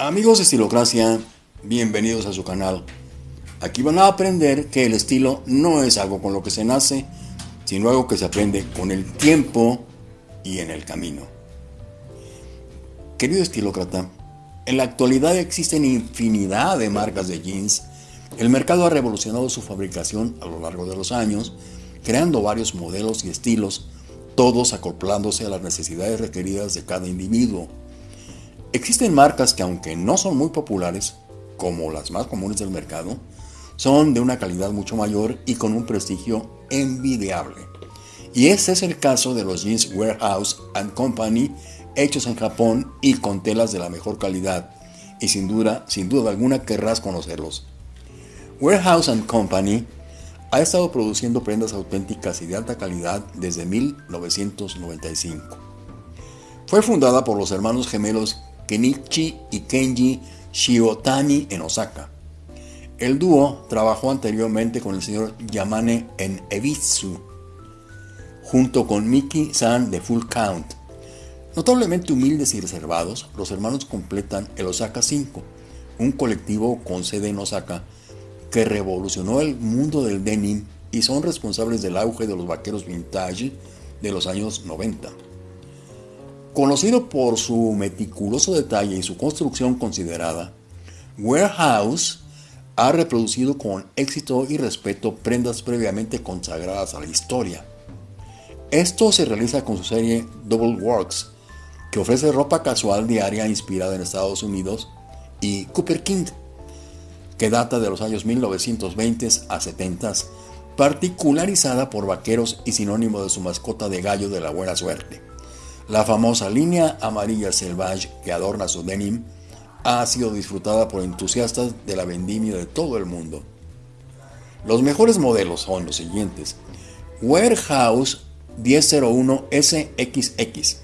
Amigos de Estilocracia, bienvenidos a su canal. Aquí van a aprender que el estilo no es algo con lo que se nace, sino algo que se aprende con el tiempo y en el camino. Querido estilócrata, en la actualidad existen infinidad de marcas de jeans. El mercado ha revolucionado su fabricación a lo largo de los años, creando varios modelos y estilos, todos acoplándose a las necesidades requeridas de cada individuo. Existen marcas que aunque no son muy populares, como las más comunes del mercado, son de una calidad mucho mayor y con un prestigio envidiable. Y ese es el caso de los jeans Warehouse ⁇ Company hechos en Japón y con telas de la mejor calidad. Y sin duda, sin duda alguna querrás conocerlos. Warehouse ⁇ Company ha estado produciendo prendas auténticas y de alta calidad desde 1995. Fue fundada por los hermanos gemelos Kenichi y Kenji Shiotani en Osaka. El dúo trabajó anteriormente con el señor Yamane en Ebitsu, junto con Miki San de Full Count. Notablemente humildes y reservados, los hermanos completan el Osaka 5, un colectivo con sede en Osaka que revolucionó el mundo del denim y son responsables del auge de los vaqueros vintage de los años 90. Conocido por su meticuloso detalle y su construcción considerada, Warehouse ha reproducido con éxito y respeto prendas previamente consagradas a la historia. Esto se realiza con su serie Double Works, que ofrece ropa casual diaria inspirada en Estados Unidos, y Cooper King, que data de los años 1920 a 70, particularizada por vaqueros y sinónimo de su mascota de gallo de la buena suerte. La famosa línea amarilla selvage que adorna su denim ha sido disfrutada por entusiastas de la vendimia de todo el mundo. Los mejores modelos son los siguientes. Warehouse 1001 SXX.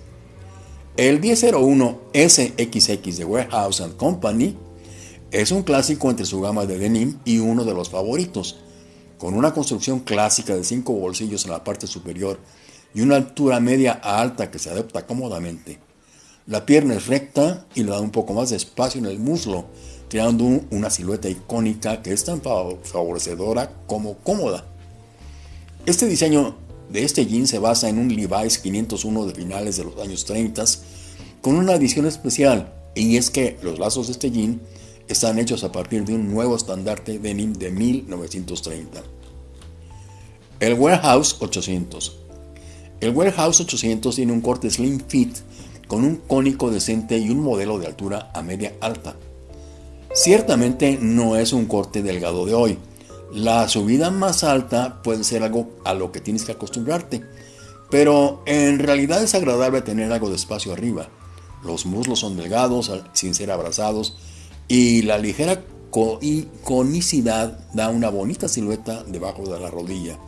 El 1001 SXX de Warehouse Company es un clásico entre su gama de denim y uno de los favoritos, con una construcción clásica de cinco bolsillos en la parte superior y una altura media a alta que se adapta cómodamente. La pierna es recta y le da un poco más de espacio en el muslo, creando una silueta icónica que es tan favorecedora como cómoda. Este diseño de este jean se basa en un Levi's 501 de finales de los años 30 con una adición especial y es que los lazos de este jean están hechos a partir de un nuevo estandarte denim de 1930. El Warehouse 800 el Warehouse 800 tiene un corte slim fit con un cónico decente y un modelo de altura a media alta. Ciertamente no es un corte delgado de hoy. La subida más alta puede ser algo a lo que tienes que acostumbrarte, pero en realidad es agradable tener algo de espacio arriba. Los muslos son delgados sin ser abrazados y la ligera conicidad da una bonita silueta debajo de la rodilla.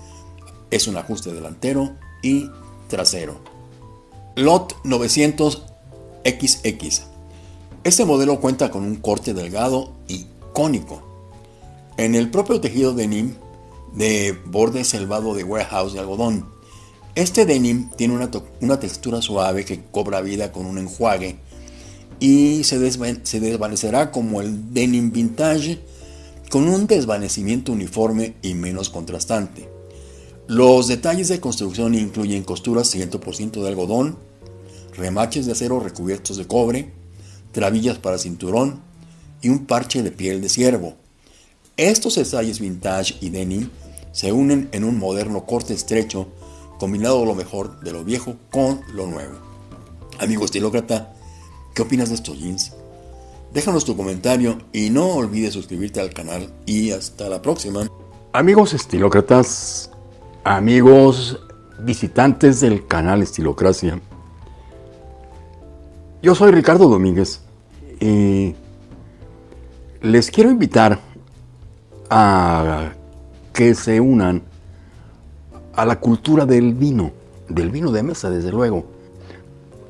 Es un ajuste delantero y trasero. Lot 900XX. Este modelo cuenta con un corte delgado y cónico. En el propio tejido denim de borde selvado de warehouse de algodón. Este denim tiene una, una textura suave que cobra vida con un enjuague y se, se desvanecerá como el denim vintage con un desvanecimiento uniforme y menos contrastante. Los detalles de construcción incluyen costuras 100% de algodón, remaches de acero recubiertos de cobre, trabillas para cinturón y un parche de piel de ciervo. Estos detalles vintage y denim se unen en un moderno corte estrecho, combinado lo mejor de lo viejo con lo nuevo. Amigo estilócrata, ¿qué opinas de estos jeans? Déjanos tu comentario y no olvides suscribirte al canal y hasta la próxima. Amigos estilócratas, amigos visitantes del canal Estilocracia. Yo soy Ricardo Domínguez y les quiero invitar a que se unan a la cultura del vino, del vino de mesa desde luego.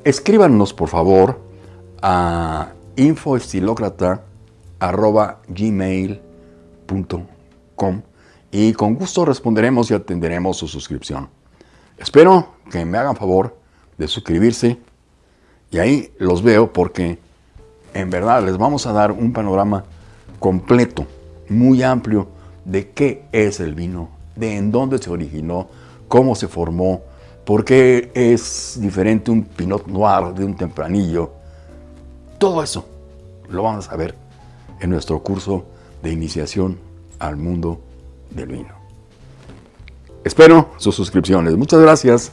Escríbanos por favor a infoestilocrata.gmail.com y con gusto responderemos y atenderemos su suscripción. Espero que me hagan favor de suscribirse y ahí los veo porque en verdad les vamos a dar un panorama completo, muy amplio, de qué es el vino, de en dónde se originó, cómo se formó, por qué es diferente un Pinot Noir de un tempranillo. Todo eso lo vamos a ver en nuestro curso de iniciación al mundo del vino. Espero sus suscripciones. Muchas gracias.